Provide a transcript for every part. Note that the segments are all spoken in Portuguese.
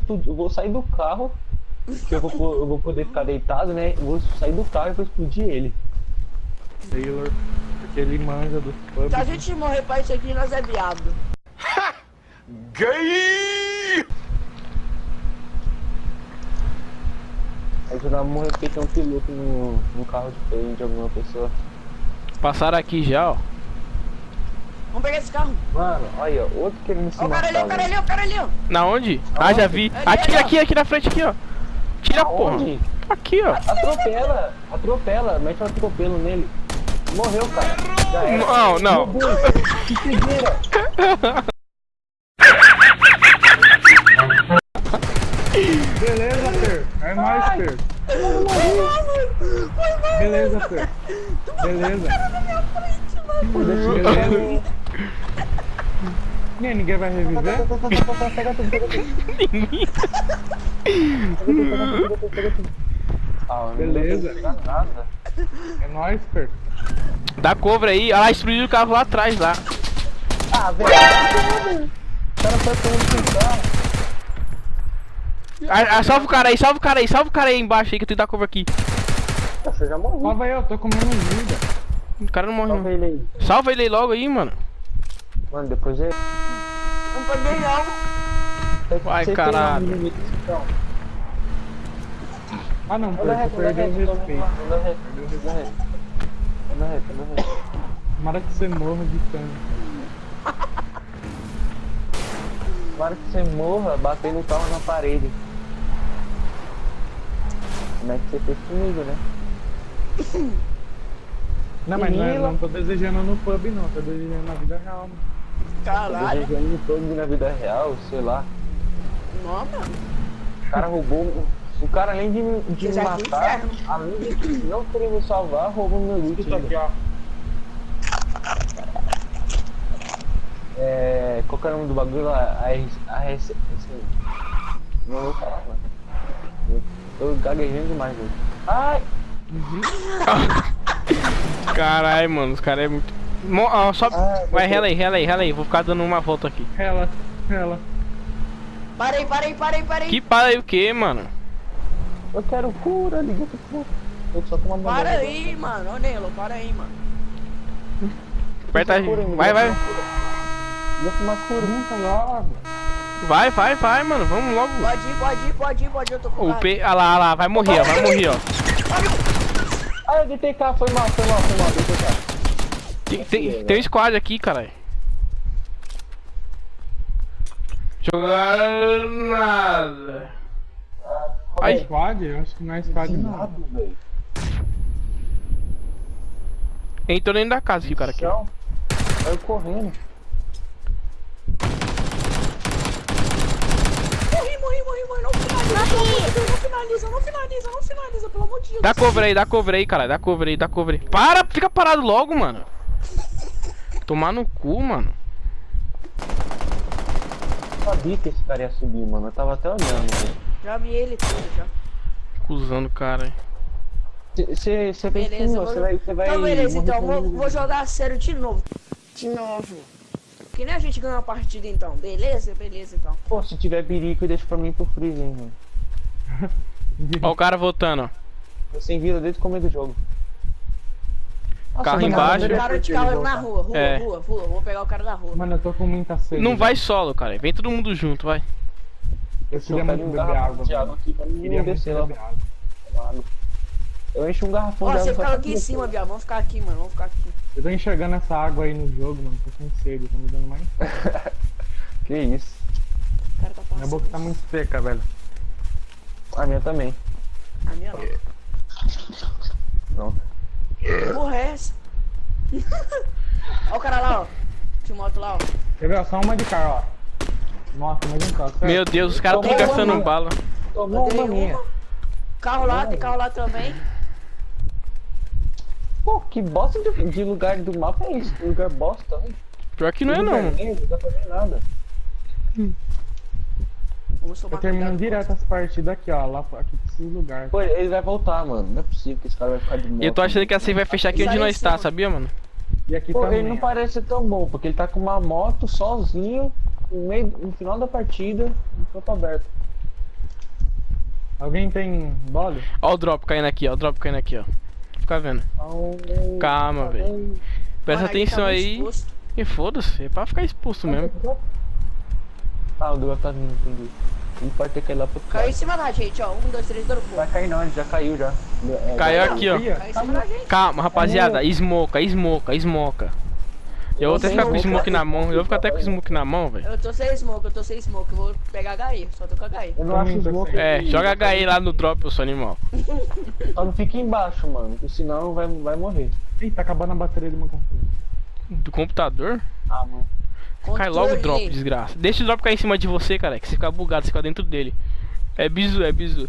explodir, eu vou sair do carro, que eu vou, eu vou poder ficar deitado, né? Eu vou sair do carro e vou explodir ele. Taylor, porque ele manja dos pubs. Se a gente morrer pra isso aqui, nós é viado. Ajudar a morrer porque tem um piloto no, no carro de frente de alguma pessoa. Passaram aqui já, ó. Vamos pegar esse carro. Mano, olha, outro querendo se Ó o cara ali, ó o cara ali, ó o cara ali, ó. Na onde? Ah, já vi. Ali, Atira ali, aqui, aqui na frente, aqui, ó. Tira, porra. Aqui, ó. Atropela, atropela, mete um atropelo nele. Morreu, cara. Já era. Não, não. Que cegueira. Beleza, Fer. É nóis, Fer. Beleza, Fer. Beleza. Beleza. Nem ninguém vai reviver? Pega tudo, pega tudo. Ah, Beleza. É nóis, Fer. Dá cover aí. Ah, lá, explodiu o carro lá atrás, lá. Ah, velho. O cara foi pegando com o carro. Ah, salva o cara aí, salva o cara aí, salva o cara aí embaixo aí que eu tenho que dar cover aqui. Eu já morri. Salva aí, eu tô comendo vida. O cara não morre Salva não. ele aí. Salva ele aí logo aí, mano. Mano, depois é... Não pode não. Vai, caralho. um então. Ah não, anda perdeu o reto, respeito. anda reto, anda reto. Anda reto, anda reto. Tomara que você morra de tanto. Tomara que você morra batendo o carro na parede. Como é que você fez comigo, né? Não, mas não, é- não tô desejando no pub não, tô desejando na vida real, mano. Caralho. Desejando todo na vida real, sei lá. Não, mano. O cara roubou. O cara, além de, me- de me matar, além de não querer me salvar, roubou meu loot. Isso aqui, ó. É. Qual que é o nome do bagulho lá? A RC. a RC Não vou falar, mano. Eu tô gaguejando demais hoje. Ai! Caralho, mano, os caras é muito. Mo ó, só... Ah, Vai, eu- rela aí, rela aí, rela aí. Vou ficar dando uma volta aqui. Ela, ela. Parei, parei, parei, parei. Que para aí o que, mano? Eu quero cura, liga pro cura. Eu só tô mandando. Para aí, mano. Ô, Nelo, para aí, mano. Aperta aí. Vai, vai. logo. Vai, vai, vai, mano. Vamos logo. Pode ir, pode ir, pode ir, pode ir. Eu tô com O. P. Ah lá, ah lá, vai morrer, ó. Vai morrer, ó. Ah, DTK, foi mal, foi mal, foi mal, DTK. Tem, tem, tem um squad aqui, caralho. Jogar nada. Ai. Squad? Eu acho que não é squad não. Nada, velho. Entrou dentro da casa aqui, o cara aqui. Saiu correndo. Morri, morri, morri, morri. Não finaliza. Não finaliza, não finaliza, não finaliza, pelo amor de Deus. Dá cover aí, dá cover aí, caralho. Dá cover aí, dá cover aí. Para, fica parado logo, mano. Tomar no cu, mano. Sabia que esse cara ia subir, mano. Eu tava até olhando, velho. Já vi ele todo, já. Acusando o cara aí. Você Beleza, com, vou... você vai, você vai. Então, beleza, então. Vou, vou jogar sério de novo. De novo. Que nem a gente ganhou a partida, então. Beleza? Beleza, então. Pô, se tiver birico, deixa pra mim pro freezer, hein, mano. Ó o cara voltando, ó. Eu sem vida desde o começo do jogo. Nossa, Carro mano, embaixo. eu O cara de carro na rua, rua, É. rua, rua. Vamos pegar o cara da rua. Mano, eu tô com muita sede. Não vai solo, cara. Vem todo mundo junto, vai. Eu Eu queria muito um beber garrafão água. de água aqui pra mim Queria descer lá. beber água. Eu encho um garrafão Ó, de água. você ficava aqui em cima, Biel. Vamos ficar aqui, mano. Vamos ficar aqui. Eu tô enxergando essa água aí no jogo, mano. Tô com sede, tá me dando mais. Que isso. Cara tá. Minha boca tá muito seca, velho. A minha também. A minha não. Pronto. Que porra é essa? Ó o cara lá, ó. De moto lá, ó. Quer ver? ó, Só uma de cara, ó. Nossa, mas um carro. Meu Deus, os caras tão Tomou gastando uma. bala. Tomou uma minha. Carro lá, tem carro lá também. Pô, que bosta de, de lugar do mapa é? Que lugar bosta, né? Pior que não é não. Não dá pra ver nada. Tomar Eu termino direto as partidas aqui, ó. Lá aqui lugar. Pô, ele vai voltar, mano. Não é possível que esse cara vai ficar de moto. E eu tô achando que assim vai fechar aqui onde nós tá, mano. sabia, mano? E aqui Pô, também. ele não parece ser tão bom, porque ele tá com uma moto sozinho no, meio, no final da partida, no campo aberto. Alguém tem bole? Ó o drop caindo aqui, ó. O drop caindo aqui, ó. Fica vendo. Calma, velho. Presta Mano, atenção tá aí. exposto. E foda-se, é pra ficar expulso mesmo. Ah, o drop tá vindo, entendi. Ele pode ter caído lá pro Caiu em cima da gente, ó. Um, dois, três, dropou. Vai cair não, ele já caiu já. É, Caiu aqui, ó. Ia. Caiu em cima da gente. Calma, rapaziada. Esmoca, esmoca, esmoca. Eu vou até ficar com o smoke, na mão. Eu vou ficar até com o smoke na mão, velho. Eu tô sem smoke, eu tô sem smoke. Eu vou pegar HI, só tô com HI. Eu não acho smoke. É, joga HE lá no drop, eu sou animal. Só não fica embaixo, mano, porque senão vai, vai morrer. Ih, tá acabando a bateria do meu computador. Do computador? Ah, mano. Cai logo o drop, desgraça. Deixa o drop cair em cima de você, cara. Que você fica bugado, você fica dentro dele. É bizu, é bizu.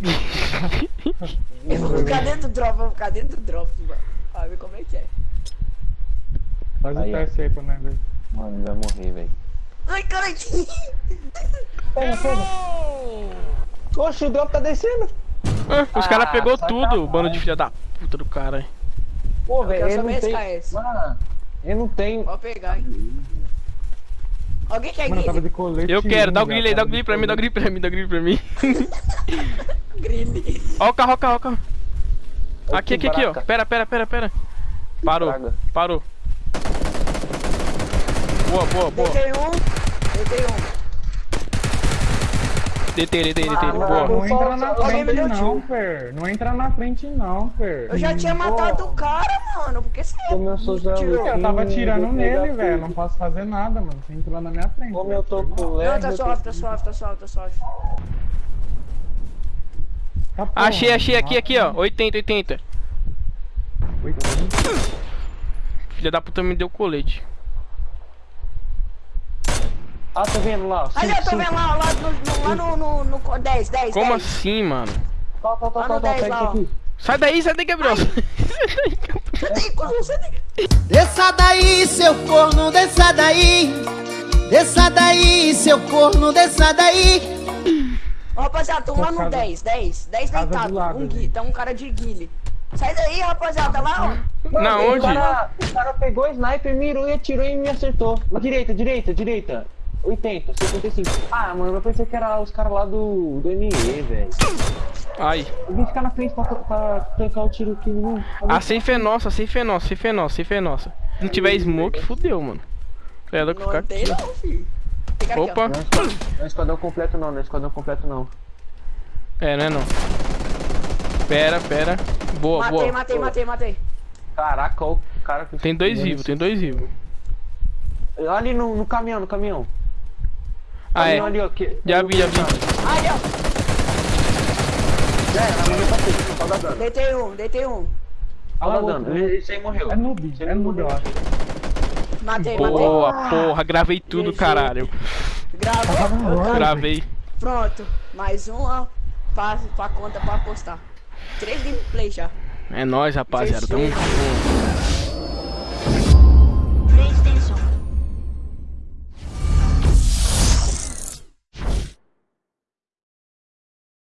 Eu vou ficar dentro do drop, eu vou ficar dentro do drop, mano. Ver como é que é. Faz o Aí, ó. teste aí pra nós ver. Mano, ele vai morrer, velho. Ai, cara, Pega, pega. Oxe, o drop tá descendo. Ah, os caras pegou tudo, bando de filha da puta do cara. Pô, Eu velho, ele não tem... SKS. Mano, ele não tem... Vou pegar, hein. Alguém quer Mano, eu tava de colete. Eu quero, dá o já, grill aí, dá o de pra mim, dá o grill pra mim, dá o grill pra mim. Grille. Ó o carro, ó o carro, ó o carro. Aqui, aqui, aqui, ó. Pera, pera, pera, pera. Parou, parou. Boa, boa, boa. Deitei um, deitei um. Detei, detei, detei. Boa. Não entra na frente não. Fer. Não entra na frente não, Fer. Eu já tinha matado o cara, mano. Por que você eu tirou? Tava atirando nele, velho. Não posso fazer nada, mano. Você entrou na minha frente. Como eu tô com Não, leve... tá suave, tá suave, tá suave, tá suave. Tá, porra, Achei, achei aqui, aqui, ó. 80, 80. Oitenta. Filha da puta me deu colete. Ah, tô vendo lá. Ali, Cinco, eu tô cinco. vem lá, lá no, no, lá no, no, no co- 10, 10, Como 10. assim, mano? Tá, tá, tá, Lá tá, no tá, 10 pega lá. Sai daí, sai daí, Gabriel. Você tem como você tem. Desça daí, seu corno, desça daí. Desça daí, seu corno, desça daí. Ó, rapaziada, tô lá no Casa- 10, 10, 10 casa deitado. um gui, tá um cara de guile. Sai daí, rapaziada, lá, ó. Na onde? O cara, o cara pegou o sniper, mirou e atirou e me acertou. Direita, direita, direita. 80, 75. Ah, mano, eu pensei que era os caras lá do, do ME, velho. Ai. Alguém ficar na frente pra, pra tancar o tiro aqui, não. A safe é nossa, a safe é nossa, safe é nossa, safe é nossa. Se não tiver smoke, fudeu, mano. É louco ficar Não tem aqui. não, filho. Fica aqui, Opa. Não é esquadrão, não é esquadrão completo não, não é esquadrão completo não. É, não é não. Pera, pera. Boa, Matei, boa. matei, matei, matei. Caraca, o cara que... Tem dois vivos, tem dois vivos. Ali no, no caminhão, no caminhão. Ah, é. Ali, ó. Que, Já vi, já vi. Aí, ó. É, na minha passei, só dá dano. Deitei um, deitei um. Só dá dano. Esse aí morreu. É noob, Esse é noob, eu acho. Matei, matei. Boa, porra, gravei tudo, caralho. Gravou? Gravei. Pronto. Mais um, ó. Pra, pra conta pra postar. Três gameplay já. É nóis, rapaziada. Tamo junto.